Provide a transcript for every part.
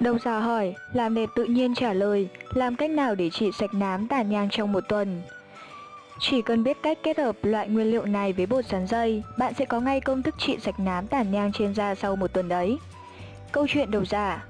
Đồng giả hỏi, làm đẹp tự nhiên trả lời, làm cách nào để trị sạch nám tàn nhang trong một tuần? Chỉ cần biết cách kết hợp loại nguyên liệu này với bột sắn dây, bạn sẽ có ngay công thức trị sạch nám tàn nhang trên da sau một tuần đấy. Câu chuyện đầu giả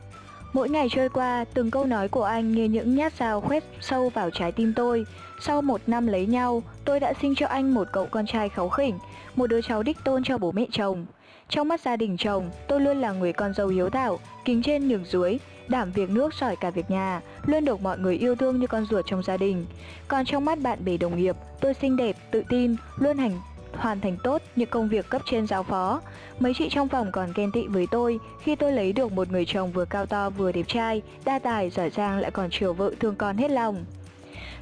Mỗi ngày trôi qua, từng câu nói của anh như những nhát dao khoét sâu vào trái tim tôi. Sau một năm lấy nhau, tôi đã sinh cho anh một cậu con trai kháu khỉnh, một đứa cháu đích tôn cho bố mẹ chồng. Trong mắt gia đình chồng, tôi luôn là người con dâu hiếu thảo, kính trên nhường dưới, đảm việc nước sỏi cả việc nhà, luôn được mọi người yêu thương như con ruột trong gia đình. Còn trong mắt bạn bè đồng nghiệp, tôi xinh đẹp, tự tin, luôn hành hoàn thành tốt những công việc cấp trên giao phó. Mấy chị trong phòng còn ghen tị với tôi khi tôi lấy được một người chồng vừa cao to vừa đẹp trai, đa tài, giỏi giang lại còn chiều vợ thương con hết lòng.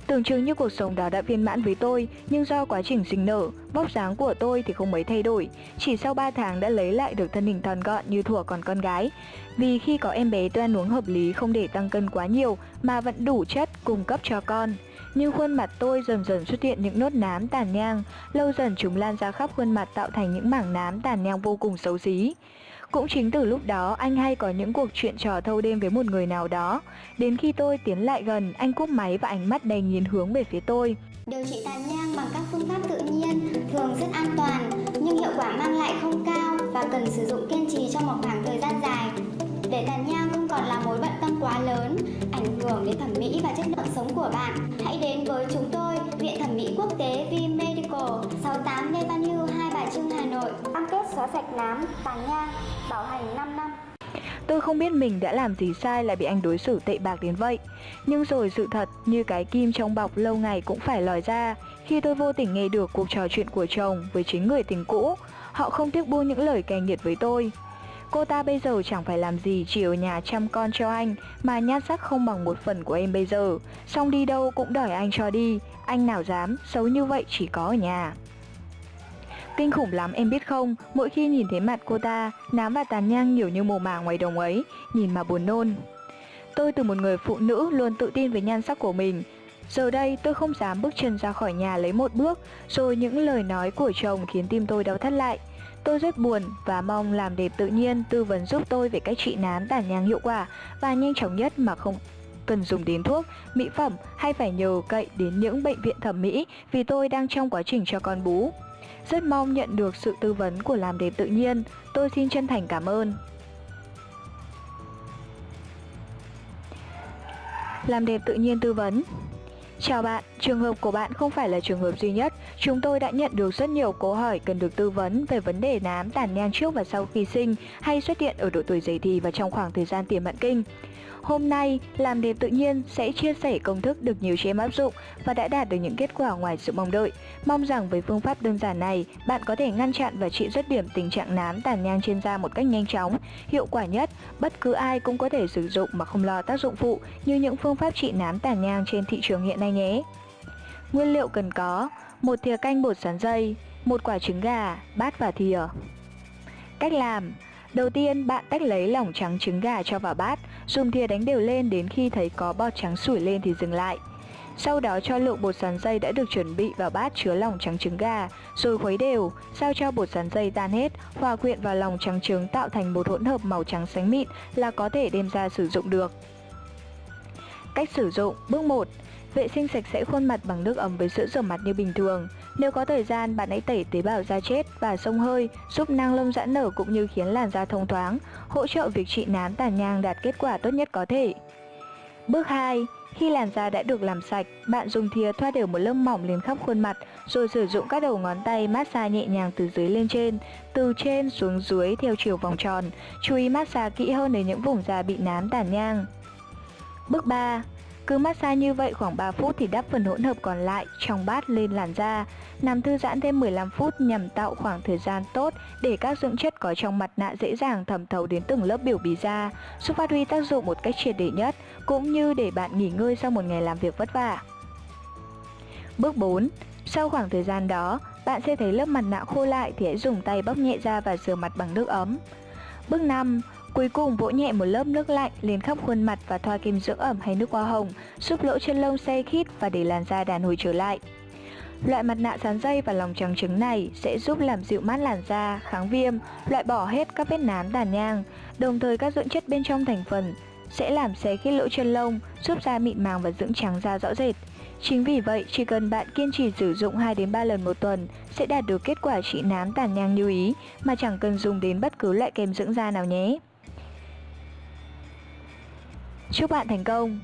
Tưởng chừng như cuộc sống đó đã viên mãn với tôi, nhưng do quá trình sinh nở, vóc dáng của tôi thì không mấy thay đổi. Chỉ sau 3 tháng đã lấy lại được thân hình thon gọn như thuở còn con gái. Vì khi có em bé tôi ăn uống hợp lý không để tăng cân quá nhiều mà vẫn đủ chất cung cấp cho con. Nhưng khuôn mặt tôi dần dần xuất hiện những nốt nám tàn nhang, lâu dần chúng lan ra khắp khuôn mặt tạo thành những mảng nám tàn nhang vô cùng xấu xí. Cũng chính từ lúc đó anh hay có những cuộc chuyện trò thâu đêm với một người nào đó. Đến khi tôi tiến lại gần, anh cúp máy và ánh mắt đầy nhìn hướng về phía tôi. Điều trị tàn nhang bằng các phương pháp tự nhiên thường rất an toàn, nhưng hiệu quả mang lại không cao và cần sử dụng kiên trì trong một khoảng thời gian dài. Để tàn nhang không còn là mối bận tâm quá lớn, ảnh hưởng đến thẩm mỹ và chất lượng sống của bạn, hãy đến với chúng tôi, Viện Thẩm mỹ Quốc tế V Medical, 68 Lê Văn Hưu, Hai Bà Trưng, Hà Nội. Cam kết xóa sạch nám, tàn nhang, bảo hành 5 năm. Tôi không biết mình đã làm gì sai là bị anh đối xử tệ bạc đến vậy. Nhưng rồi sự thật như cái kim trong bọc lâu ngày cũng phải lòi ra. Khi tôi vô tình nghe được cuộc trò chuyện của chồng với chính người tình cũ Họ không tiếc buông những lời cay nghiệt với tôi. Cô ta bây giờ chẳng phải làm gì chỉ ở nhà chăm con cho anh Mà nhát sắc không bằng một phần của em bây giờ. Xong đi đâu cũng đòi anh cho đi Anh nào dám, xấu như vậy chỉ có ở nhà. Kinh khủng lắm em biết không, mỗi khi nhìn thấy mặt cô ta, nám và tàn nhang nhiều như mồ mả ngoài đồng ấy, nhìn mà buồn nôn. Tôi từ một người phụ nữ luôn tự tin với nhan sắc của mình, Giờ đây tôi không dám bước chân ra khỏi nhà lấy một bước, rồi những lời nói của chồng khiến tim tôi đau thắt lại. Tôi rất buồn và mong làm đẹp tự nhiên tư vấn giúp tôi về cách trị nám tàn nhang hiệu quả và nhanh chóng nhất mà không cần dùng đến thuốc, mỹ phẩm hay phải nhờ cậy đến những bệnh viện thẩm mỹ vì tôi đang trong quá trình cho con bú. Rất mong nhận được sự tư vấn của làm đẹp tự nhiên. Tôi xin chân thành cảm ơn. Làm đẹp tự nhiên tư vấn Chào bạn, trường hợp của bạn không phải là trường hợp duy nhất. Chúng tôi đã nhận được rất nhiều câu hỏi cần được tư vấn về vấn đề nám tàn nhang trước và sau khi sinh hay xuất hiện ở độ tuổi dậy thì và trong khoảng thời gian tiền mãn kinh. Hôm nay, làm đẹp tự nhiên sẽ chia sẻ công thức được nhiều chị em áp dụng và đã đạt được những kết quả ngoài sự mong đợi. Mong rằng với phương pháp đơn giản này, bạn có thể ngăn chặn và trị dứt điểm tình trạng nám tàn nhang trên da một cách nhanh chóng, hiệu quả nhất. Bất cứ ai cũng có thể sử dụng mà không lo tác dụng phụ như những phương pháp trị nám tàn nhang trên thị trường hiện nay nhé. Nguyên liệu cần có một thìa canh bột sắn dây, một quả trứng gà, bát và thìa. Cách làm Đầu tiên, bạn tách lấy lỏng trắng trứng gà cho vào bát, dùng thìa đánh đều lên đến khi thấy có bọt trắng sủi lên thì dừng lại. Sau đó cho lượng bột sắn dây đã được chuẩn bị vào bát chứa lòng trắng trứng gà, rồi khuấy đều, sao cho bột sắn dây tan hết, hòa quyện vào lòng trắng trứng tạo thành một hỗn hợp màu trắng sánh mịn là có thể đem ra sử dụng được. Cách sử dụng Bước 1 Vệ sinh sạch sẽ khuôn mặt bằng nước ấm với sữa rửa mặt như bình thường. Nếu có thời gian, bạn hãy tẩy tế bào da chết và sông hơi, giúp năng lông giãn nở cũng như khiến làn da thông thoáng, hỗ trợ việc trị nám tàn nhang đạt kết quả tốt nhất có thể. Bước 2. Khi làn da đã được làm sạch, bạn dùng thìa thoa đều một lớp mỏng lên khắp khuôn mặt, rồi sử dụng các đầu ngón tay massage nhẹ nhàng từ dưới lên trên, từ trên xuống dưới theo chiều vòng tròn. Chú ý massage kỹ hơn đến những vùng da bị nám tàn nhang. Bước 3. Cứ massage như vậy khoảng 3 phút thì đắp phần hỗn hợp còn lại trong bát lên làn da. Nằm thư giãn thêm 15 phút nhằm tạo khoảng thời gian tốt để các dưỡng chất có trong mặt nạ dễ dàng thẩm thấu đến từng lớp biểu bì da, giúp phát huy tác dụng một cách triệt để nhất, cũng như để bạn nghỉ ngơi sau một ngày làm việc vất vả. Bước 4. Sau khoảng thời gian đó, bạn sẽ thấy lớp mặt nạ khô lại thì hãy dùng tay bóc nhẹ ra và rửa mặt bằng nước ấm. Bước 5. Cuối cùng vỗ nhẹ một lớp nước lạnh lên khắp khuôn mặt và thoa kem dưỡng ẩm hay nước hoa hồng, giúp lỗ chân lông say khít và để làn da đàn hồi trở lại. Loại mặt nạ sán dây và lòng trắng trứng này sẽ giúp làm dịu mát làn da, kháng viêm, loại bỏ hết các vết nám tàn nhang, đồng thời các dưỡng chất bên trong thành phần sẽ làm xé khít lỗ chân lông, giúp da mịn màng và dưỡng trắng da rõ rệt. Chính vì vậy, chỉ cần bạn kiên trì sử dụng 2 đến 3 lần một tuần sẽ đạt được kết quả trị nám tàn nhang như ý mà chẳng cần dùng đến bất cứ loại kem dưỡng da nào nhé. Chúc bạn thành công!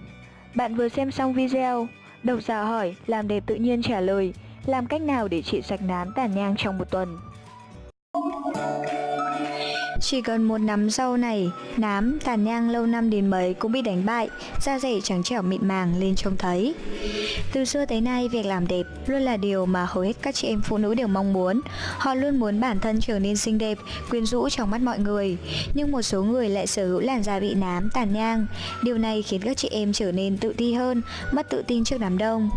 Bạn vừa xem xong video, độc giả hỏi, làm đẹp tự nhiên trả lời, làm cách nào để trị sạch nám tàn nhang trong một tuần? Chỉ cần một nắm rau này, nám, tàn nhang lâu năm đến mấy cũng bị đánh bại, da dẻ trắng trẻo mịn màng lên trông thấy. Từ xưa tới nay, việc làm đẹp luôn là điều mà hầu hết các chị em phụ nữ đều mong muốn. Họ luôn muốn bản thân trở nên xinh đẹp, quyến rũ trong mắt mọi người. Nhưng một số người lại sở hữu làn da bị nám, tàn nhang. Điều này khiến các chị em trở nên tự ti hơn, mất tự tin trước đám đông.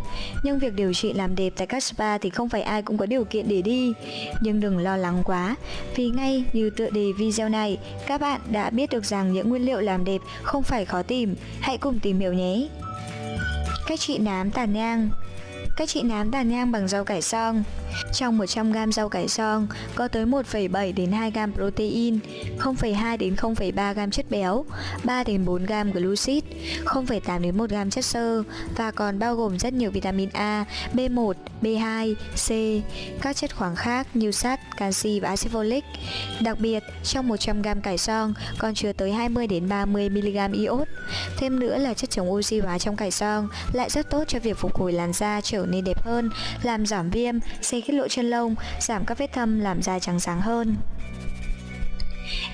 Nhưng việc điều trị làm đẹp tại các spa thì không phải ai cũng có điều kiện để đi. Nhưng đừng lo lắng quá, vì ngay như tựa đề video video này, các bạn đã biết được rằng những nguyên liệu làm đẹp không phải khó tìm. Hãy cùng tìm hiểu nhé! Cách trị nám tàn nhang Cách trị nám tàn nhang bằng rau cải xong trong 100g rau cải xong có tới 1,7 đến 2g protein, 0,2 đến 0,3g chất béo, 3 đến 4g glucid, 0,8 đến 1g chất xơ và còn bao gồm rất nhiều vitamin A, B1, B2, C, các chất khoáng khác như sắt, canxi và axit folic. Đặc biệt, trong 100g cải xong còn chứa tới 20 đến 30 mg iốt. Thêm nữa là chất chống oxy hóa trong cải xong lại rất tốt cho việc phục hồi làn da trở nên đẹp hơn, làm giảm viêm, xây khít lộ chân lông, giảm các vết thâm làm da trắng sáng hơn.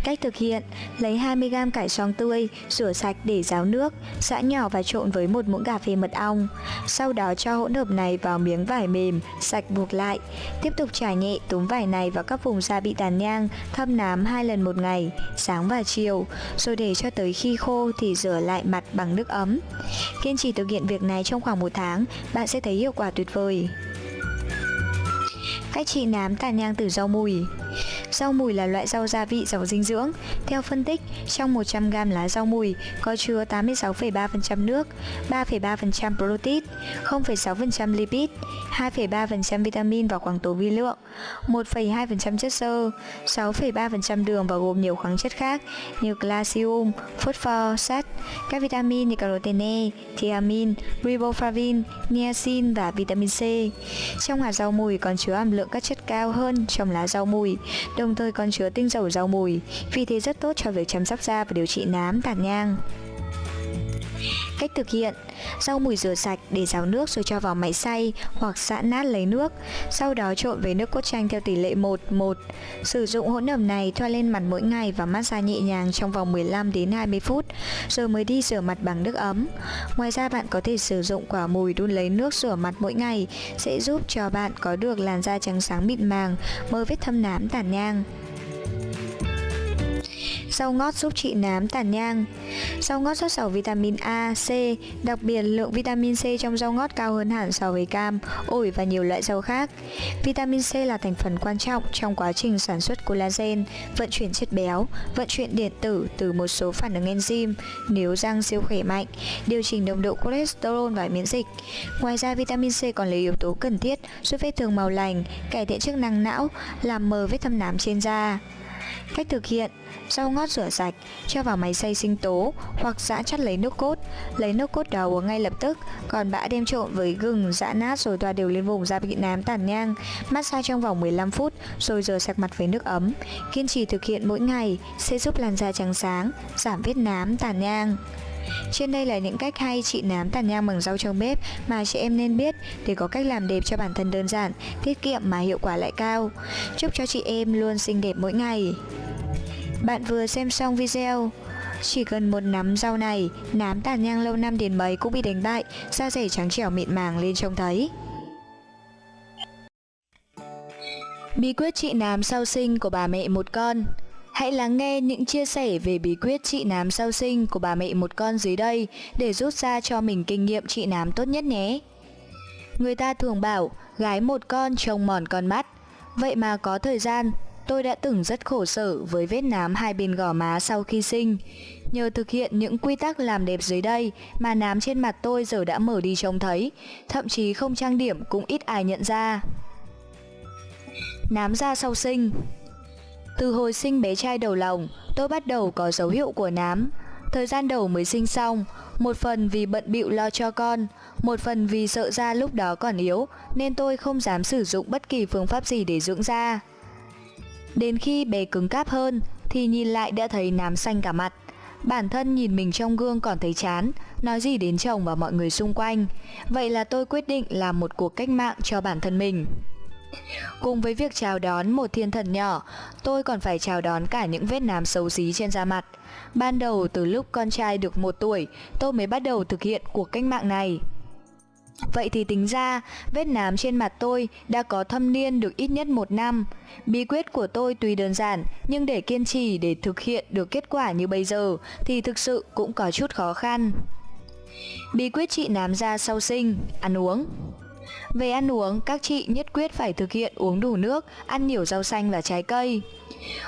Cách thực hiện, lấy 20g cải xoong tươi, rửa sạch để ráo nước, giã nhỏ và trộn với một muỗng cà phê mật ong. Sau đó cho hỗn hợp này vào miếng vải mềm, sạch buộc lại. Tiếp tục trải nhẹ túm vải này vào các vùng da bị tàn nhang, thâm nám hai lần một ngày, sáng và chiều, rồi để cho tới khi khô thì rửa lại mặt bằng nước ấm. Kiên trì thực hiện việc này trong khoảng một tháng, bạn sẽ thấy hiệu quả tuyệt vời. Cách trị nám tàn nhang từ rau mùi. Rau mùi là loại rau gia vị giàu dinh dưỡng. Theo phân tích, trong 100g lá rau mùi có chứa 86,3% nước, 3,3% protein, 0,6% lipid, 2,3% vitamin và khoáng tố vi lượng, 1,2% chất xơ, 6,3% đường và gồm nhiều khoáng chất khác như calcium, phosphor, sắt, các vitamin như carotene, thiamin, riboflavin, niacin và vitamin C. Trong hạt rau mùi còn chứa hàm lượng các chất cao hơn trong lá rau mùi, đồng thời còn chứa tinh dầu rau mùi, vì thế rất tốt cho việc chăm sóc da và điều trị nám, tàn nhang. Cách thực hiện. Rau mùi rửa sạch để ráo nước rồi cho vào máy xay hoặc giã nát lấy nước. Sau đó trộn với nước cốt chanh theo tỷ lệ 1 1 Sử dụng hỗn hợp này thoa lên mặt mỗi ngày và massage nhẹ nhàng trong vòng 15 đến 20 phút Rồi mới đi rửa mặt bằng nước ấm. Ngoài ra bạn có thể sử dụng quả mùi đun lấy nước rửa mặt mỗi ngày Sẽ giúp cho bạn có được làn da trắng sáng mịn màng, mơ vết thâm nám tàn nhang. Rau ngót giúp trị nám tàn nhang Rau ngót rất giàu vitamin A, C Đặc biệt lượng vitamin C trong rau ngót cao hơn hẳn so với cam, ổi và nhiều loại rau khác Vitamin C là thành phần quan trọng trong quá trình sản xuất collagen, vận chuyển chất béo, vận chuyển điện tử từ một số phản ứng enzyme nếu răng siêu khỏe mạnh, điều chỉnh nồng độ cholesterol và miễn dịch. Ngoài ra vitamin C còn là yếu tố cần thiết giúp vết thương màu lành, cải thiện chức năng não, làm mờ vết thâm nám trên da. Cách thực hiện Rau ngót rửa sạch, cho vào máy xay sinh tố hoặc giã chắt lấy nước cốt. Lấy nước cốt đó uống ngay lập tức, còn bã đem trộn với gừng, giã nát rồi thoa đều lên vùng da bị nám tàn nhang. Massage trong vòng 15 phút rồi rửa sạch mặt với nước ấm. Kiên trì thực hiện mỗi ngày sẽ giúp làn da trắng sáng, giảm vết nám tàn nhang. Trên đây là những cách hay trị nám tàn nhang bằng rau trong bếp mà chị em nên biết để có cách làm đẹp cho bản thân đơn giản, tiết kiệm mà hiệu quả lại cao. Chúc cho chị em luôn xinh đẹp mỗi ngày. Bạn vừa xem xong video chỉ cần một nắm rau này, nám tàn nhang lâu năm đến mấy cũng bị đánh bại, da dẻ trắng trẻo mịn màng lên trông thấy. Bí quyết trị nám sau sinh của bà mẹ một con Hãy lắng nghe những chia sẻ về bí quyết trị nám sau sinh của bà mẹ một con dưới đây để rút ra cho mình kinh nghiệm trị nám tốt nhất nhé. Người ta thường bảo gái một con trông mòn con mắt, vậy mà có thời gian tôi đã từng rất khổ sở với vết nám hai bên gò má sau khi sinh. Nhờ thực hiện những quy tắc làm đẹp dưới đây mà nám trên mặt tôi giờ đã mở đi trông thấy, thậm chí không trang điểm cũng ít ai nhận ra. Nám da sau sinh từ hồi sinh bé trai đầu lòng, tôi bắt đầu có dấu hiệu của nám. Thời gian đầu mới sinh xong, một phần vì bận bịu lo cho con, một phần vì sợ da lúc đó còn yếu nên tôi không dám sử dụng bất kỳ phương pháp gì để dưỡng da. Đến khi bé cứng cáp hơn thì nhìn lại đã thấy nám xanh cả mặt. Bản thân nhìn mình trong gương còn thấy chán, nói gì đến chồng và mọi người xung quanh. Vậy là tôi quyết định làm một cuộc cách mạng cho bản thân mình. Cùng với việc chào đón một thiên thần nhỏ, tôi còn phải chào đón cả những vết nám xấu xí trên da mặt. Ban đầu từ lúc con trai được một tuổi, tôi mới bắt đầu thực hiện cuộc cách mạng này. Vậy thì tính ra, vết nám trên mặt tôi đã có thâm niên được ít nhất một năm. Bí quyết của tôi tuy đơn giản, nhưng để kiên trì để thực hiện được kết quả như bây giờ thì thực sự cũng có chút khó khăn. Bí quyết trị nám da sau sinh, ăn uống về ăn uống, các chị nhất quyết phải thực hiện uống đủ nước, ăn nhiều rau xanh và trái cây.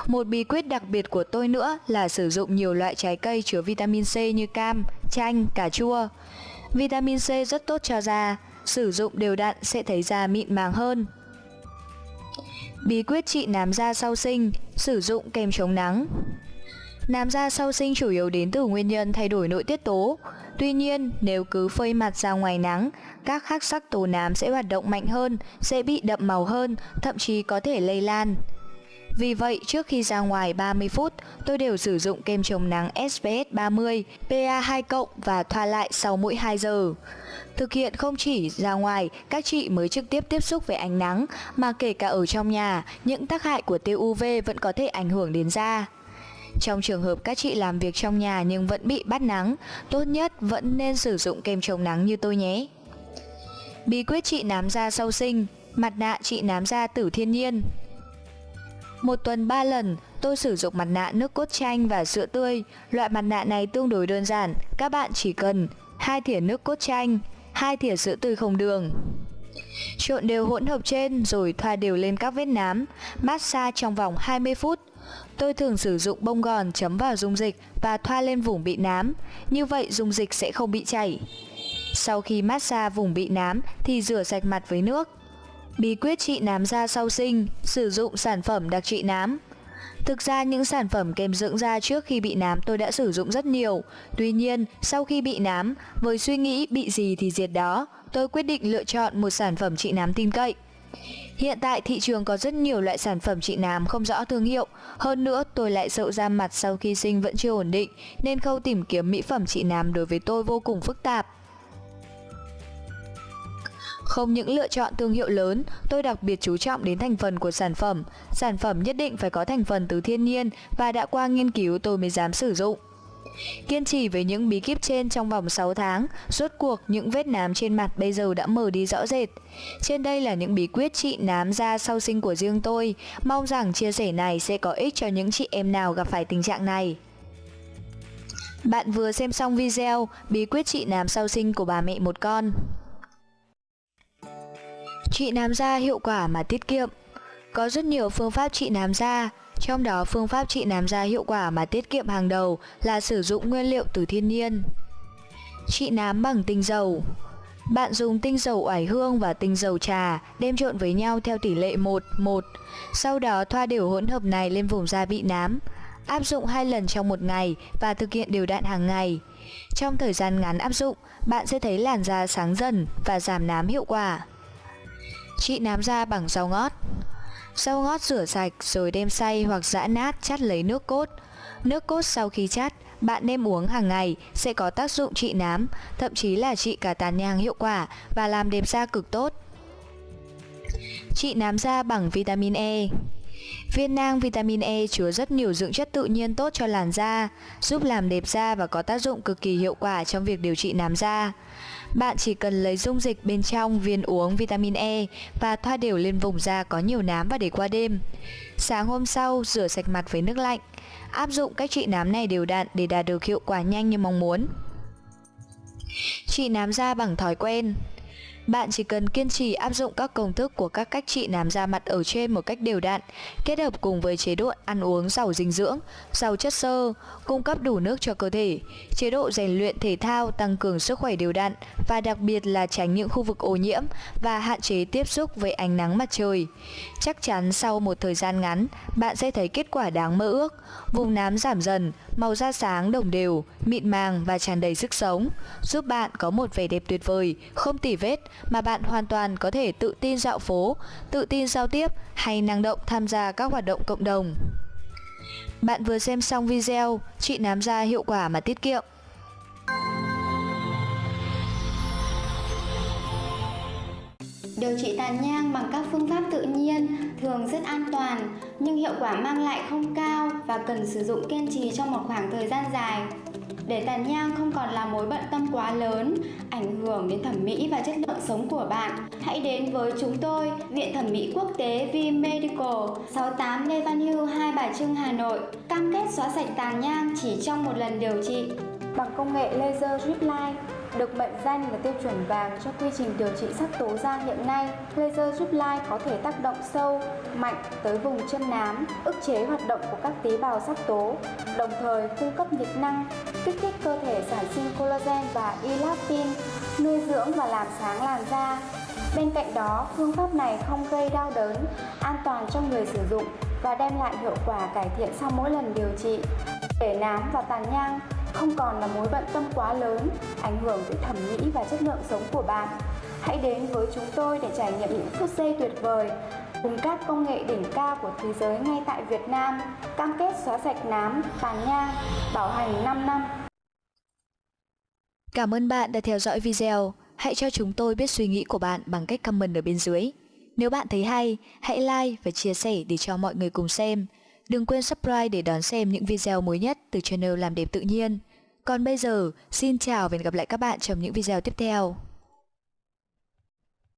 Một bí quyết đặc biệt của tôi nữa là sử dụng nhiều loại trái cây chứa vitamin C như cam, chanh, cà chua. Vitamin C rất tốt cho da, sử dụng đều đặn sẽ thấy da mịn màng hơn. Bí quyết trị nám da sau sinh, sử dụng kem chống nắng. Nám da sau sinh chủ yếu đến từ nguyên nhân thay đổi nội tiết tố. Tuy nhiên, nếu cứ phơi mặt ra ngoài nắng, các khắc sắc tố nám sẽ hoạt động mạnh hơn, sẽ bị đậm màu hơn, thậm chí có thể lây lan. Vì vậy, trước khi ra ngoài 30 phút, tôi đều sử dụng kem chống nắng SPF 30, PA2+ và thoa lại sau mỗi 2 giờ. Thực hiện không chỉ ra ngoài, các chị mới trực tiếp tiếp xúc với ánh nắng, mà kể cả ở trong nhà, những tác hại của tia UV vẫn có thể ảnh hưởng đến da. Trong trường hợp các chị làm việc trong nhà nhưng vẫn bị bắt nắng, tốt nhất vẫn nên sử dụng kem chống nắng như tôi nhé. Bí quyết trị nám da sau sinh, mặt nạ trị nám da tử thiên nhiên. Một tuần 3 lần, tôi sử dụng mặt nạ nước cốt chanh và sữa tươi. Loại mặt nạ này tương đối đơn giản, các bạn chỉ cần hai thìa nước cốt chanh, hai thìa sữa tươi không đường. Trộn đều hỗn hợp trên rồi thoa đều lên các vết nám, massage trong vòng 20 phút. Tôi thường sử dụng bông gòn chấm vào dung dịch và thoa lên vùng bị nám, như vậy dung dịch sẽ không bị chảy. Sau khi massage vùng bị nám thì rửa sạch mặt với nước. Bí quyết trị nám da sau sinh, sử dụng sản phẩm đặc trị nám. Thực ra những sản phẩm kem dưỡng da trước khi bị nám tôi đã sử dụng rất nhiều. Tuy nhiên, sau khi bị nám, với suy nghĩ bị gì thì diệt đó, tôi quyết định lựa chọn một sản phẩm trị nám tin cậy. Hiện tại thị trường có rất nhiều loại sản phẩm trị nám không rõ thương hiệu. Hơn nữa, tôi lại sợ da mặt sau khi sinh vẫn chưa ổn định, nên khâu tìm kiếm mỹ phẩm trị nám đối với tôi vô cùng phức tạp. Không những lựa chọn thương hiệu lớn, tôi đặc biệt chú trọng đến thành phần của sản phẩm. Sản phẩm nhất định phải có thành phần từ thiên nhiên và đã qua nghiên cứu tôi mới dám sử dụng. Kiên trì với những bí kíp trên trong vòng 6 tháng, rốt cuộc những vết nám trên mặt bây giờ đã mở đi rõ rệt. Trên đây là những bí quyết trị nám da sau sinh của riêng tôi, mong rằng chia sẻ này sẽ có ích cho những chị em nào gặp phải tình trạng này. Bạn vừa xem xong video bí quyết trị nám sau sinh của bà mẹ một con. Trị nám da hiệu quả mà tiết kiệm Có rất nhiều phương pháp trị nám da, trong đó phương pháp trị nám da hiệu quả mà tiết kiệm hàng đầu là sử dụng nguyên liệu từ thiên nhiên. Trị nám bằng tinh dầu Bạn dùng tinh dầu oải hương và tinh dầu trà đem trộn với nhau theo tỷ lệ 1 1. Sau đó thoa đều hỗn hợp này lên vùng da bị nám. Áp dụng 2 lần trong một ngày và thực hiện đều đặn hàng ngày. Trong thời gian ngắn áp dụng, bạn sẽ thấy làn da sáng dần và giảm nám hiệu quả. trị nám da bằng rau ngót Rau ngót rửa sạch rồi đem xay hoặc giã nát chắt lấy nước cốt Nước cốt sau khi chắt, bạn nên uống hàng ngày sẽ có tác dụng trị nám, thậm chí là trị cả tàn nhang hiệu quả và làm đẹp da cực tốt. Trị nám da bằng vitamin E Viên nang vitamin E chứa rất nhiều dưỡng chất tự nhiên tốt cho làn da, giúp làm đẹp da và có tác dụng cực kỳ hiệu quả trong việc điều trị nám da. Bạn chỉ cần lấy dung dịch bên trong viên uống vitamin E và thoa đều lên vùng da có nhiều nám và để qua đêm. Sáng hôm sau, rửa sạch mặt với nước lạnh. Áp dụng cách trị nám này đều đặn để đạt được hiệu quả nhanh như mong muốn. Trị nám da bằng thói quen bạn chỉ cần kiên trì áp dụng các công thức của các cách trị nám da mặt ở trên một cách đều đặn, kết hợp cùng với chế độ ăn uống giàu dinh dưỡng, giàu chất xơ, cung cấp đủ nước cho cơ thể, chế độ rèn luyện thể thao tăng cường sức khỏe đều đặn và đặc biệt là tránh những khu vực ô nhiễm và hạn chế tiếp xúc với ánh nắng mặt trời. Chắc chắn sau một thời gian ngắn, bạn sẽ thấy kết quả đáng mơ ước. Vùng nám giảm dần, màu da sáng đồng đều, mịn màng và tràn đầy sức sống, giúp bạn có một vẻ đẹp tuyệt vời, không tỉ vết mà bạn hoàn toàn có thể tự tin dạo phố, tự tin giao tiếp hay năng động tham gia các hoạt động cộng đồng. Bạn vừa xem xong video trị nám da hiệu quả mà tiết kiệm. Điều trị tàn nhang bằng các phương pháp tự nhiên thường rất an toàn nhưng hiệu quả mang lại không cao và cần sử dụng kiên trì trong một khoảng thời gian dài. Để tàn nhang không còn là mối bận tâm quá lớn, ảnh hưởng đến thẩm mỹ và chất lượng sống của bạn, hãy đến với chúng tôi, Viện Thẩm mỹ Quốc tế V Medical, 68 Lê Văn Hưu, Hai Bà Trưng, Hà Nội. Cam kết xóa sạch tàn nhang chỉ trong một lần điều trị. Bằng công nghệ laser drip line, được mệnh danh là tiêu chuẩn vàng cho quy trình điều trị sắc tố da hiện nay, laser giúp lai có thể tác động sâu, mạnh tới vùng chân nám, ức chế hoạt động của các tế bào sắc tố, đồng thời cung cấp nhiệt năng, kích thích cơ thể sản sinh collagen và elastin, nuôi dưỡng và làm sáng làn da. Bên cạnh đó, phương pháp này không gây đau đớn, an toàn cho người sử dụng và đem lại hiệu quả cải thiện sau mỗi lần điều trị. Để nám và tàn nhang không còn là mối bận tâm quá lớn, ảnh hưởng tới thẩm mỹ và chất lượng sống của bạn. Hãy đến với chúng tôi để trải nghiệm những phút giây tuyệt vời cùng các công nghệ đỉnh cao của thế giới ngay tại Việt Nam, cam kết xóa sạch nám, tàn nhang, bảo hành 5 năm. Cảm ơn bạn đã theo dõi video. Hãy cho chúng tôi biết suy nghĩ của bạn bằng cách comment ở bên dưới. Nếu bạn thấy hay, hãy like và chia sẻ để cho mọi người cùng xem. Đừng quên subscribe để đón xem những video mới nhất từ channel Làm đẹp tự nhiên. Còn bây giờ, xin chào và hẹn gặp lại các bạn trong những video tiếp theo.